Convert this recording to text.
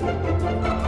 Música